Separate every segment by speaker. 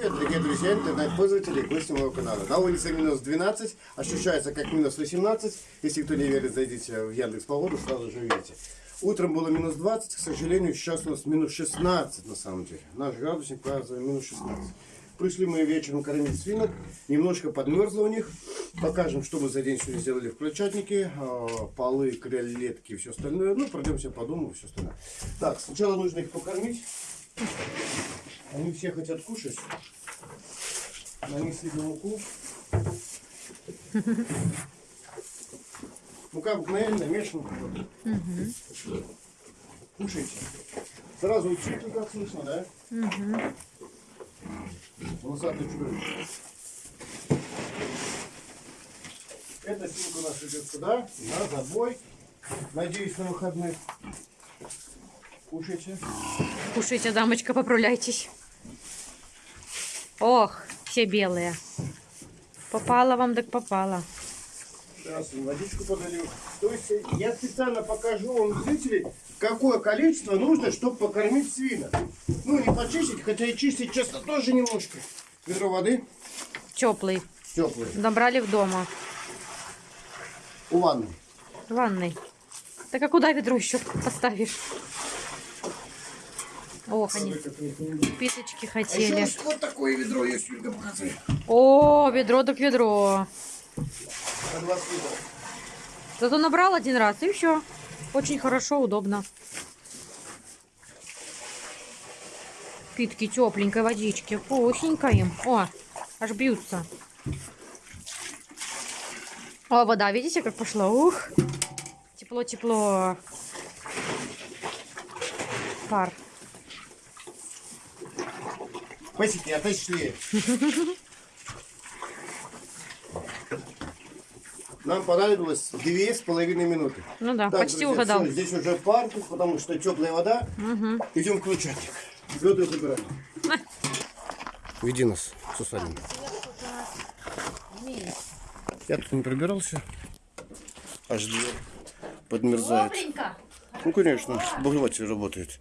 Speaker 1: привет, дорогие друзья, интернет-пользователи, гости моего канала. На улице минус 12, ощущается как минус 18. Если кто не верит, зайдите в Яндекс Погоду, сразу же увидите. Утром было минус 20, к сожалению, сейчас у нас минус 16 на самом деле. Наш градусник показывает минус 16. Пришли мы вечером кормить свинок, немножко подмерзло у них. Покажем, что мы за день сегодня сделали в крольчатнике. А, Полы, кролетки и все остальное. Ну, пройдемся по дому все остальное. Так, сначала нужно их покормить. Они все хотят кушать. Нанесли на муку. Мука обыкновенная, мешана. Кушайте. Сразу учите, как слышно, да? Волосатый чудовище. Эта свинка у нас идет сюда, на забой. Надеюсь, на выходных. Кушайте.
Speaker 2: Кушайте, дамочка, поправляйтесь. Ох, все белые. Попала вам, так попала.
Speaker 1: Сейчас водичку подолью. То есть я специально покажу вам, зрители, какое количество нужно, чтобы покормить свина. Ну, не почистить, хотя и чистить, честно, тоже немножко. Ведро воды
Speaker 2: Теплый.
Speaker 1: теплое.
Speaker 2: Набрали в дома.
Speaker 1: У ванны.
Speaker 2: В ванной. Так а куда ведро еще поставишь? Ох, они писочки
Speaker 1: А еще
Speaker 2: хотели.
Speaker 1: вот- вот такое ведро есть, Юлька, показывай.
Speaker 2: О, ведро так ведро.
Speaker 1: На 20 литров.
Speaker 2: Зато набрал один раз и все. Очень хорошо, удобно. Питки тепленькой водички. Вкусненько им. О, аж бьются. О, вода, видите, как пошла? Ух. Тепло-тепло. Пар.
Speaker 1: Пасики, отошли. Нам понадобилось две с половиной минуты.
Speaker 2: Ну да,
Speaker 1: Так,
Speaker 2: почти
Speaker 1: друзья,
Speaker 2: угадал.
Speaker 1: всё, здесь уже пар, потому что теплая вода.
Speaker 2: Мгм.
Speaker 1: Идем к крольчатник. Ведра забираем. Веди нас, Сусанин. Я тут не пробирался. Аж дверь подмерзает. Ну, конечно, обогреватель работает.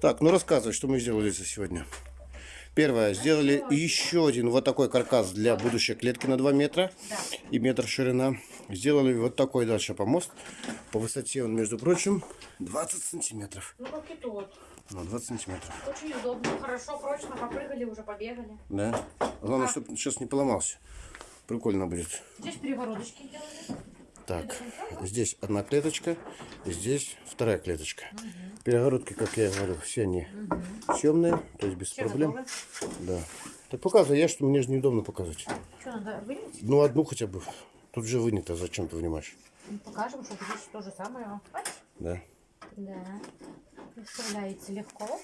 Speaker 1: Так, ну рассказывай, что мы сделали за сегодня. Первое, сделали еще один вот такой каркас для будущей клетки на 2 метра и метр ширина. Сделали вот такой дальше помост. По высоте он, между прочим, 20 сантиметров.
Speaker 2: Ну как и тот.
Speaker 1: Ну, 20 сантиметров.
Speaker 2: Очень удобно, хорошо, прочно, попрыгали, уже побегали.
Speaker 1: Да. Главное, чтобы сейчас не поломался. Прикольно будет.
Speaker 2: Здесь перегородочки делали.
Speaker 1: Так, здесь одна клеточка, здесь вторая клеточка. Перегородки, как я говорю, все они темные, то есть без
Speaker 2: Все
Speaker 1: проблем.
Speaker 2: готовы.
Speaker 1: Да. Так показывай, я что мне же неудобно показывать.
Speaker 2: Что надо вынять?
Speaker 1: Ну, одну хотя бы. Тут же вынято, зачем ты вынимаешь?
Speaker 2: Ну, Покажем, что здесь то же самое.
Speaker 1: Да.
Speaker 2: Да. Вставляется легко.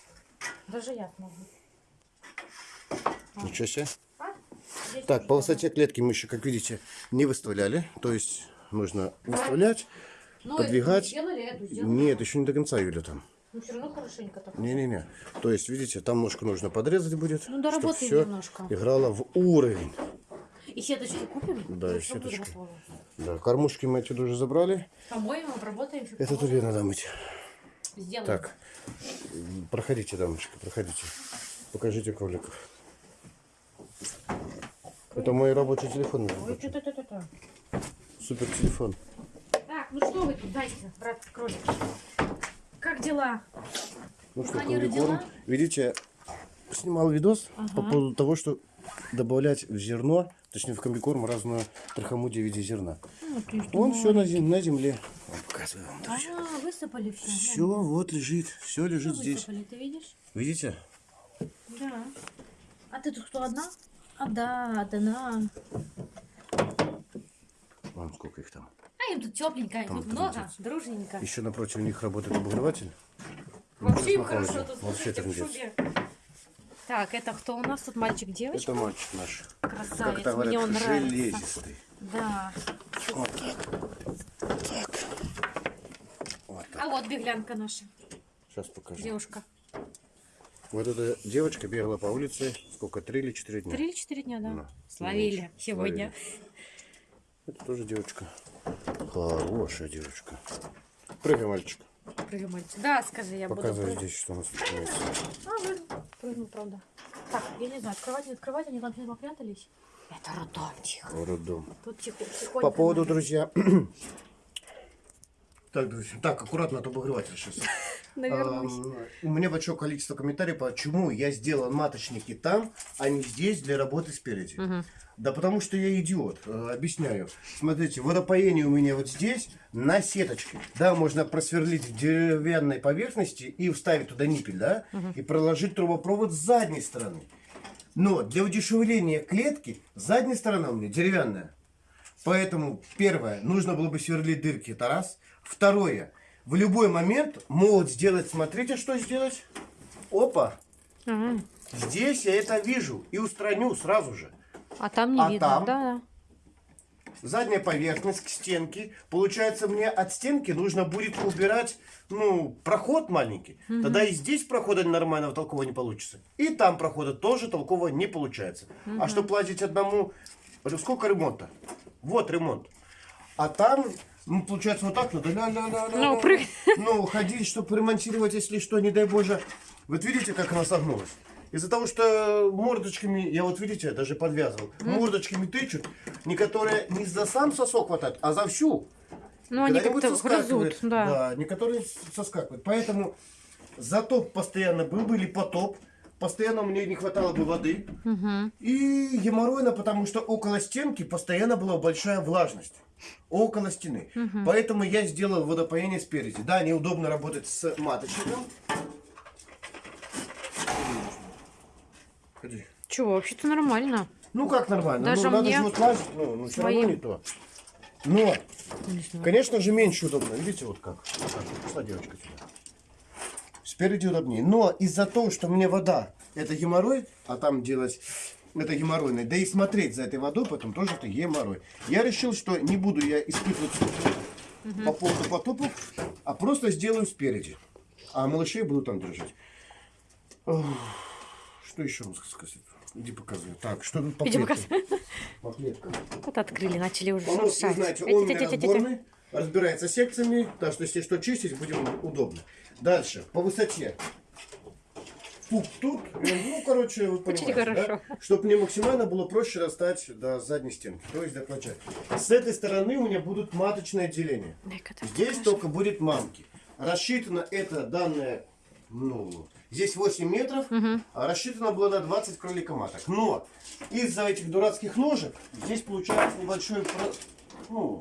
Speaker 2: Даже я смогу.
Speaker 1: Ничего себе.
Speaker 2: А?
Speaker 1: Так, по высоте клетки мы еще, как видите, не выставляли. То есть нужно выставлять.
Speaker 2: Ну,
Speaker 1: подвигать.
Speaker 2: Сделали эту, сделали.
Speaker 1: Нет, еще не до конца, Юля, там.
Speaker 2: Ну, все равно хорошенько так.
Speaker 1: Не-не-не. То есть, видите, там ножку нужно подрезать будет.
Speaker 2: Ну, доработаем
Speaker 1: все
Speaker 2: немножко.
Speaker 1: играло в уровень.
Speaker 2: И сеточки купим?
Speaker 1: Да, и сеточки. Да, кормушки мы отсюда уже забрали.
Speaker 2: Помоем, обработаем.
Speaker 1: Это тоже надо мыть.
Speaker 2: Сделаем.
Speaker 1: Так, проходите, дамочка, проходите. Покажите кроликов. Это мой рабочий телефон.
Speaker 2: Ой, что-то-то-то.
Speaker 1: Супер телефон.
Speaker 2: Так, ну что вы тут, дайте, брат кролик. Как дела?
Speaker 1: Ну что, комбикорм. Видите, снимал видос по поводу того, что добавлять в зерно, точнее в комбикорм разную трахомудию в виде зерна.
Speaker 2: Ну.
Speaker 1: Он все на, зем- на земле. Показываю вам, друзья.
Speaker 2: А, высыпали все.
Speaker 1: Все вот лежит, все лежит здесь.
Speaker 2: Высыпали, ты видишь?
Speaker 1: Видите?
Speaker 2: Да. А ты тут кто одна? А, да, одна.
Speaker 1: Сколько их там.
Speaker 2: А им тут тепленько,
Speaker 1: Там
Speaker 2: тут много,
Speaker 1: трындец.
Speaker 2: дружненько.
Speaker 1: Еще напротив них работает обогреватель.
Speaker 2: Вообще им хорошо тут,
Speaker 1: вообще
Speaker 2: слушайте. Так, это кто у нас тут, мальчик, девочка?
Speaker 1: Это мальчик наш.
Speaker 2: Красавец,
Speaker 1: Как это
Speaker 2: мне он
Speaker 1: говорят,
Speaker 2: нравится.
Speaker 1: железистый.
Speaker 2: Да.
Speaker 1: Вот так. Так. Вот так.
Speaker 2: А вот беглянка наша,
Speaker 1: Сейчас покажу.
Speaker 2: девушка.
Speaker 1: Вот эта девочка бегала по улице сколько, три или четыре дня?
Speaker 2: Три или четыре дня, да?
Speaker 1: Да.
Speaker 2: Словили сегодня.
Speaker 1: Это тоже девочка. Хорошая девочка. Прыгай, мальчик.
Speaker 2: Прыгай, мальчик. Да, скажи, я
Speaker 1: Показывай
Speaker 2: буду.
Speaker 1: здесь, что у нас имеется.
Speaker 2: А. Прыгнул, правда. Так, я не знаю, открывать, не открывать, они там все попрятались. Это роддомчик.
Speaker 1: Роддом.
Speaker 2: Тут тихо, тихонько.
Speaker 1: По поводу,
Speaker 2: надо.
Speaker 1: друзья... Так, так, аккуратно, а то обогреватель сейчас. У меня большое количество комментариев, почему я сделал маточники там, а не здесь для работы спереди. Да потому что я идиот. Э, Объясняю. Смотрите, водопоение у меня вот здесь на сеточке. Да, можно просверлить в деревянной поверхности и вставить туда ниппель, да, и проложить трубопровод с задней стороны. Но для удешевления клетки задняя сторона у меня деревянная. Поэтому, первое, нужно было бы сверлить дырки, это раз. Второе, в любой момент могут сделать, смотрите, что сделать. Опа,
Speaker 2: Ага.
Speaker 1: здесь я это вижу и устраню сразу же.
Speaker 2: А там не
Speaker 1: А
Speaker 2: видно.
Speaker 1: там?
Speaker 2: Да,
Speaker 1: Задняя поверхность к стенке. Получается, мне от стенки нужно будет убирать, ну, проход маленький. Тогда и здесь прохода нормального толкового не получится. И там прохода тоже толкового не получается. А что платить одному? Сколько ремонта? Вот ремонт. А там, ну, получается, вот так надо. ля-ля-ля-ля-ля.
Speaker 2: Ну, прыг-
Speaker 1: Ну, ходить, чтобы ремонтировать, если что, не дай боже. Вот видите, как она согнулась? Из-за того, что мордочками, я вот видите, даже подвязывал, мордочками тычут, некоторые не за сам сосок хватают, а за всю.
Speaker 2: Ну, они как-то грызут, да.
Speaker 1: Да, некоторые соскакивают. Поэтому затоп постоянно был бы или потоп. Постоянно мне не хватало бы воды. И геморройно, потому что около стенки постоянно была большая влажность. Около стены. Поэтому я сделал водопоение спереди. Да, неудобно работать с маточником. Ходи.
Speaker 2: Чего, вообще-то нормально.
Speaker 1: Ну как нормально?
Speaker 2: Даже
Speaker 1: ну, надо
Speaker 2: мне
Speaker 1: же вот лазить, ну, ну все равно не то. Но, конечно же, меньше удобно. Видите, вот как? Вот так. Пошла девочка сюда. Спереди удобнее. Но из-за того, что мне вода это геморрой, а там делать это геморройное, да и смотреть за этой водой потом тоже это геморрой. Я решил, что не буду я испытывать по поводу потопу, а просто сделаю спереди. А малышей буду там держать. Ох, Что еще вам сказать? Иди показывай. Так, что тут по
Speaker 2: Иди
Speaker 1: клеткам? По клеткам.
Speaker 2: Вот открыли, начали уже
Speaker 1: вы
Speaker 2: шуршать.
Speaker 1: знаете, он разборный, разбирается секциями, так что если что чистить, будем удобно. Дальше, по высоте. Пук тут, ну, короче, вы понимаете,
Speaker 2: хорошо.
Speaker 1: Чтобы мне максимально было проще достать до задней стенки, то есть до клоча. С этой стороны у меня будут маточные отделения. Здесь только будет мамки. Рассчитано это данное, ну, здесь 8 метров, а рассчитано было на 20 кроликоматок. Но из-за этих дурацких ножек здесь получается небольшой, ну,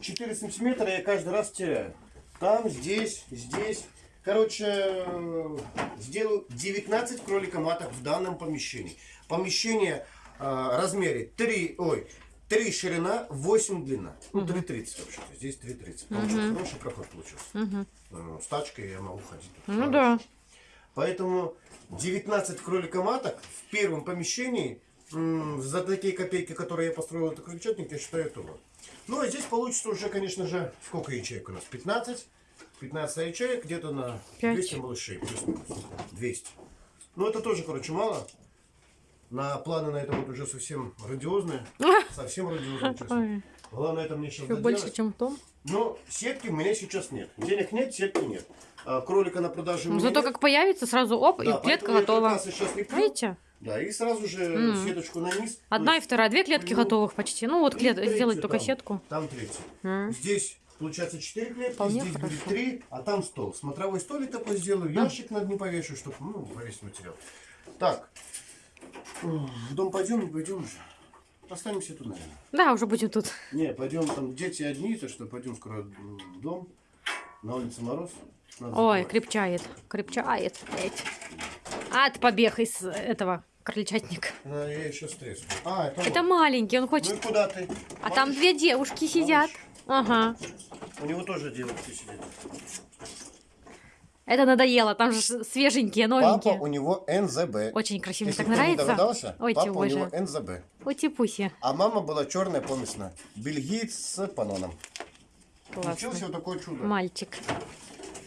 Speaker 1: 4 сантиметра я каждый раз теряю. Там, здесь, здесь. Короче, э, сделаю 19 кроликоматок в данном помещении. Помещение э, размере 3, ой, 3 ширина, 8 длина. Ну, 3,30 вообще-то. Здесь 3,30. Получился хороший проход получился. Э, С тачкой я могу ходить. тут
Speaker 2: Ну да.
Speaker 1: Поэтому 19 кроликоматок в первом помещении за такие копейки, которые я построил этот крольчатник, я считаю это вот. Ну а здесь получится уже, конечно же, сколько ячеек у нас? 15? 15 ячеек, где-то на
Speaker 2: Пять.
Speaker 1: 200 малышей. плюс-минус. 200. Ну это тоже, короче, мало. На планы на это вот уже совсем радиозные. Совсем радиозные, честно. Главное это мне сейчас
Speaker 2: Еще
Speaker 1: доделать.
Speaker 2: больше, чем том.
Speaker 1: Но сетки у меня сейчас нет. Денег нет, сетки нет. А, кролика на продаже
Speaker 2: Ну, Зато
Speaker 1: нет.
Speaker 2: как появится, сразу оп,
Speaker 1: Да,
Speaker 2: и клетка готова.
Speaker 1: сейчас леплю.
Speaker 2: Видите?
Speaker 1: Да, и сразу же сеточку на низ.
Speaker 2: Одна и вторая, две клетки
Speaker 1: ну,
Speaker 2: готовых почти. Ну вот клет...
Speaker 1: третью
Speaker 2: сделать только
Speaker 1: там.
Speaker 2: сетку.
Speaker 1: Там третью.
Speaker 2: М.
Speaker 1: Здесь получается 4 клетки,
Speaker 2: Вполне
Speaker 1: здесь
Speaker 2: хорошо.
Speaker 1: будет 3, а там стол. Смотровой столик такой сделаю, ящик над ним повешу, чтобы ну, повесить материал. Так, в дом пойдем, не пойдем уже. Останемся тут, наверное.
Speaker 2: Да, уже будем тут.
Speaker 1: Не, пойдем, там дети одни, то что пойдем скоро в дом. На улице мороз. Надо
Speaker 2: Ой,
Speaker 1: закрывать.
Speaker 2: крепчает. Крепчает. А, это побег из этого крольчатника.
Speaker 1: А, я еще стресс. А, это,
Speaker 2: Это
Speaker 1: вот.
Speaker 2: маленький, он
Speaker 1: Ну
Speaker 2: хочет...
Speaker 1: и куда ты?
Speaker 2: А там
Speaker 1: Малыш?
Speaker 2: две девушки сидят. Ага.
Speaker 1: У него тоже девушки сидят.
Speaker 2: Это надоело, там же свеженькие,
Speaker 1: Папа
Speaker 2: новенькие.
Speaker 1: у него НЗБ.
Speaker 2: Очень красиво,
Speaker 1: Если
Speaker 2: так
Speaker 1: кто не
Speaker 2: нравится.
Speaker 1: догадался,
Speaker 2: Ой,
Speaker 1: папа у него. НЗБ.
Speaker 2: Ути-пуси.
Speaker 1: А мама была черная помесная. Бельгиец с паноном. Получился
Speaker 2: Классно.
Speaker 1: вот такое чудо.
Speaker 2: Мальчик.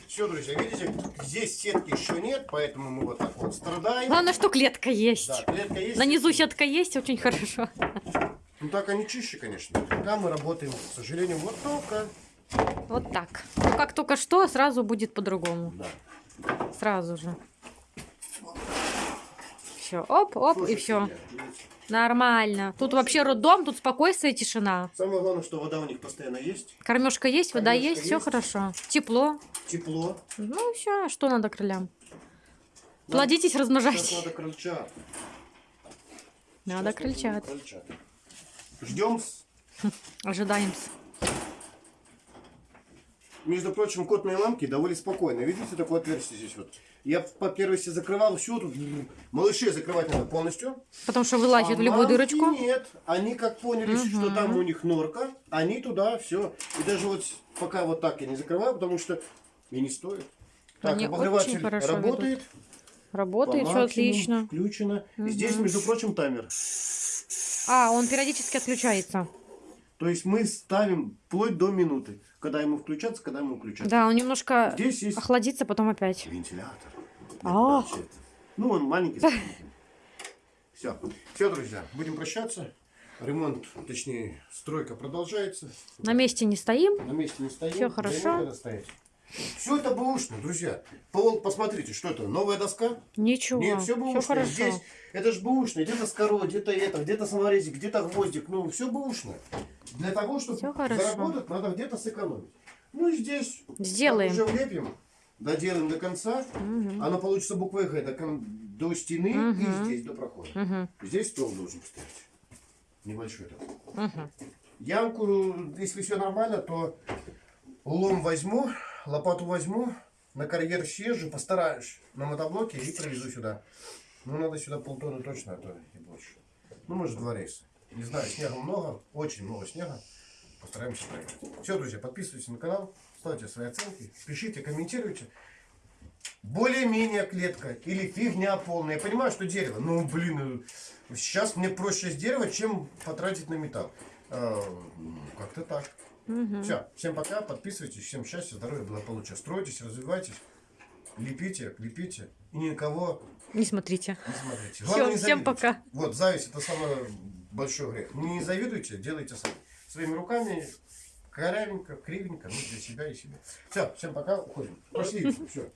Speaker 1: Все, друзья, видите, здесь сетки еще нет, поэтому мы вот так вот страдаем.
Speaker 2: Главное, что клетка есть.
Speaker 1: Да, клетка есть.
Speaker 2: На низу сетка есть, очень хорошо.
Speaker 1: Ну так они чище, конечно. Когда мы работаем, к сожалению, вот только.
Speaker 2: Вот так. Ну, как только что, сразу будет по-другому.
Speaker 1: Да.
Speaker 2: Сразу же. все. Оп, оп, и
Speaker 1: Слушайте,
Speaker 2: все. Нормально. Тут вообще роддом, тут спокойствие и тишина.
Speaker 1: Самое главное, что вода у них постоянно есть,
Speaker 2: Кормежка есть, вода
Speaker 1: Кормежка
Speaker 2: есть, все
Speaker 1: есть.
Speaker 2: хорошо. Тепло.
Speaker 1: тепло.
Speaker 2: Ну все, что надо крылям?
Speaker 1: Нам
Speaker 2: Плодитесь, размножайтесь.
Speaker 1: надо крольчат.
Speaker 2: Надо крольчат.
Speaker 1: крольчат. Ждем.
Speaker 2: Ожидаем.
Speaker 1: Между прочим, котные ламки довольно спокойные. Видите, такое отверстие здесь вот. Я по первости закрывал все тут. Малышей закрывать надо полностью.
Speaker 2: Потому что вылазит
Speaker 1: А
Speaker 2: в любую
Speaker 1: мамки
Speaker 2: дырочку.
Speaker 1: Нет, они как поняли, что
Speaker 2: Мгм.
Speaker 1: там у них норка, они туда все. И даже вот пока вот так я не закрываю, потому что и не стоит. Так,
Speaker 2: Они
Speaker 1: обогреватель работает.
Speaker 2: Работает
Speaker 1: по
Speaker 2: все отлично.
Speaker 1: Включено.
Speaker 2: Мгм.
Speaker 1: Здесь, между прочим, таймер.
Speaker 2: А, он периодически отключается.
Speaker 1: То есть мы ставим вплоть до минуты, когда ему включаться, когда ему включаться.
Speaker 2: Да, он немножко
Speaker 1: Здесь есть
Speaker 2: охладится, потом опять.
Speaker 1: вентилятор. Значит, Ну, он маленький. Все. Все, друзья, будем прощаться. Ремонт, точнее, стройка продолжается.
Speaker 2: На месте не стоим.
Speaker 1: На месте не стоим.
Speaker 2: Всё хорошо.
Speaker 1: Все это бэушно, друзья. Пол, посмотрите, что это? Новая доска?
Speaker 2: Ничего.
Speaker 1: Нет, все
Speaker 2: все
Speaker 1: бэушно.
Speaker 2: хорошо.
Speaker 1: Здесь это ж бэушно. Где-то скоро, где-то это, где-то саморезик, где-то гвоздик. Ну, все бэушно. Для того, чтобы
Speaker 2: хорошо.
Speaker 1: заработать, надо где-то сэкономить. Ну и здесь
Speaker 2: Сделаем.
Speaker 1: уже влепим, доделаем до конца.
Speaker 2: Мгм.
Speaker 1: Оно получится буквой Г до, до стены
Speaker 2: Мгм.
Speaker 1: и здесь до прохода.
Speaker 2: Мгм,
Speaker 1: Здесь стол должен стоять. Небольшой такой.
Speaker 2: мгм.
Speaker 1: Ямку, если все нормально, то лом возьму, лопату возьму, на карьер съезжу, постараюсь на мотоблоке и привезу сюда. Ну, надо сюда полтонны точно, а то и больше. Ну, может, два рейса. Не знаю, снега много, очень много снега. Постараемся проехать. Все, друзья, подписывайтесь на канал, ставьте свои оценки, пишите, комментируйте. Более-менее клетка или фигня полная. Я понимаю, что дерево. Ну, блин, сейчас мне проще с дерева, чем потратить на металл. Э, ну, Как-то так.
Speaker 2: Мгм.
Speaker 1: Все, всем пока, подписывайтесь, всем счастья, здоровья, благополучия. Стройтесь, развивайтесь, лепите, лепите и никого
Speaker 2: Не смотрите.
Speaker 1: не смотрите.
Speaker 2: Всё,
Speaker 1: не
Speaker 2: всем пока.
Speaker 1: Вот, зависть это самый большой грех. Не завидуйте, делайте сами. Своими руками, корявенько, кривенько, ну, для себя и себе. Все, всем пока, уходим. Пошли, все.